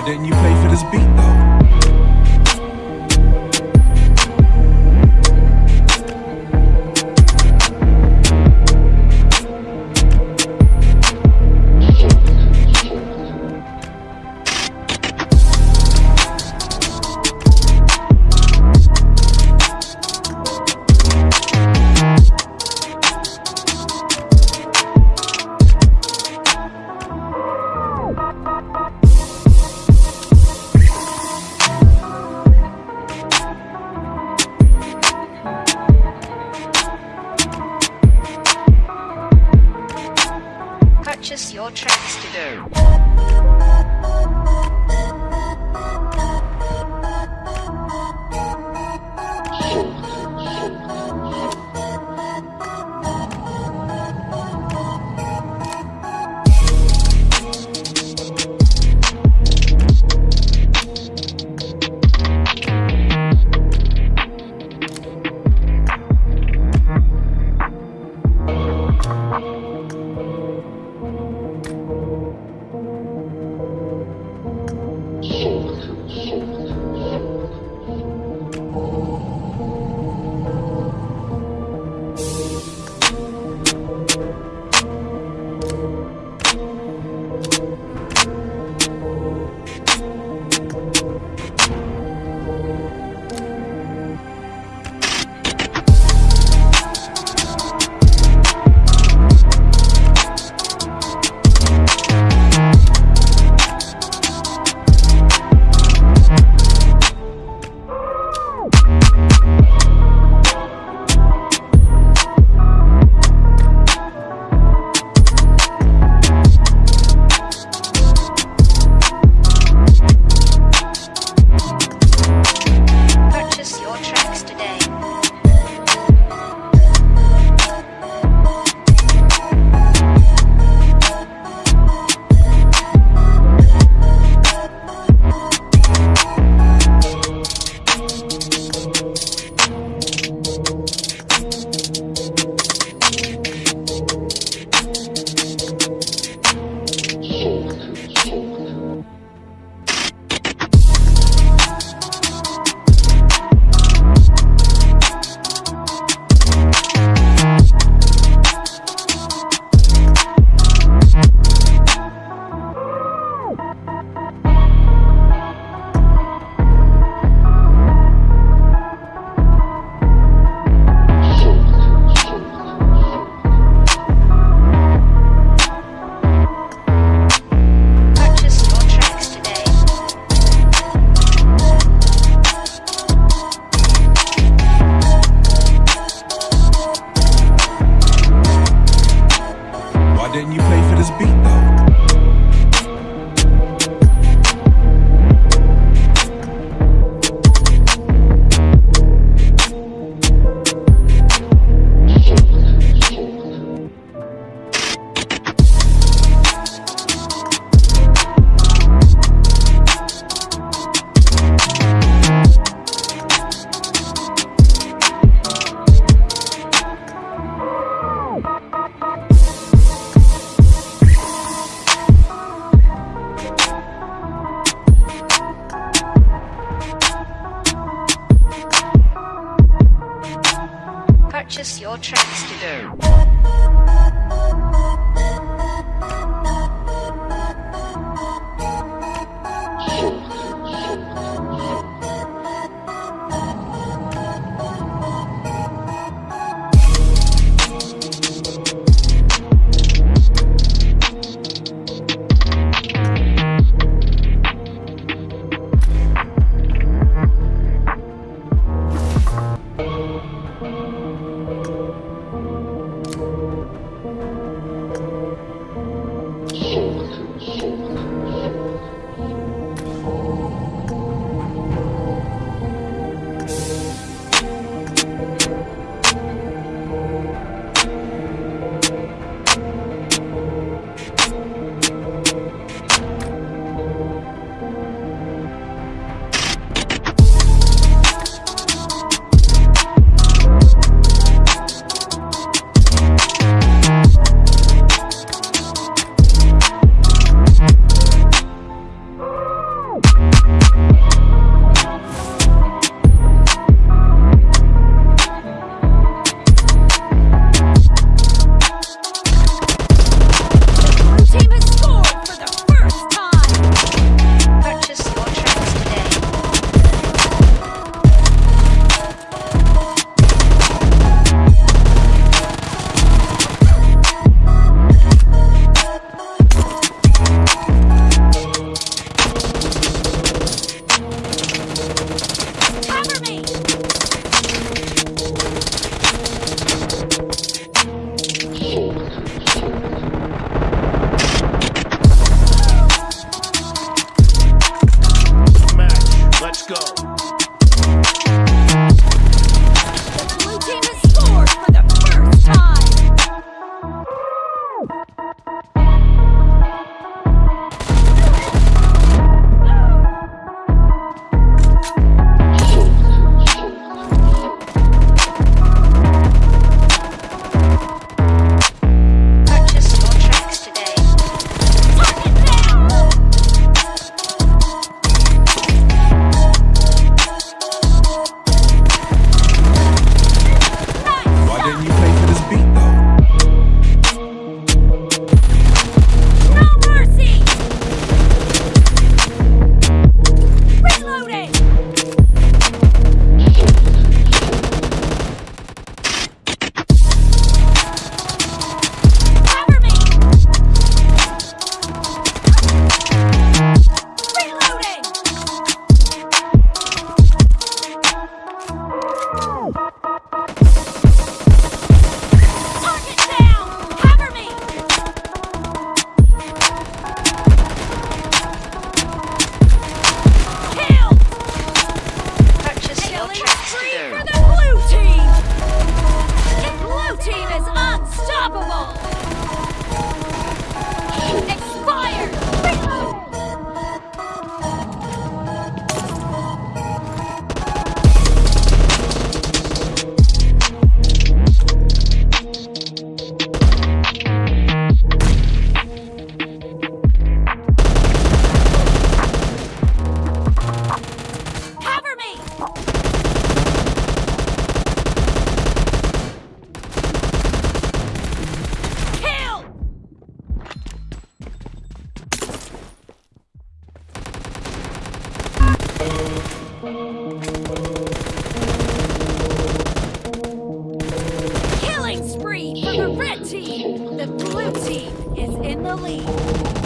Why didn't you play for this beat though? Tracks The blue team is in the lead.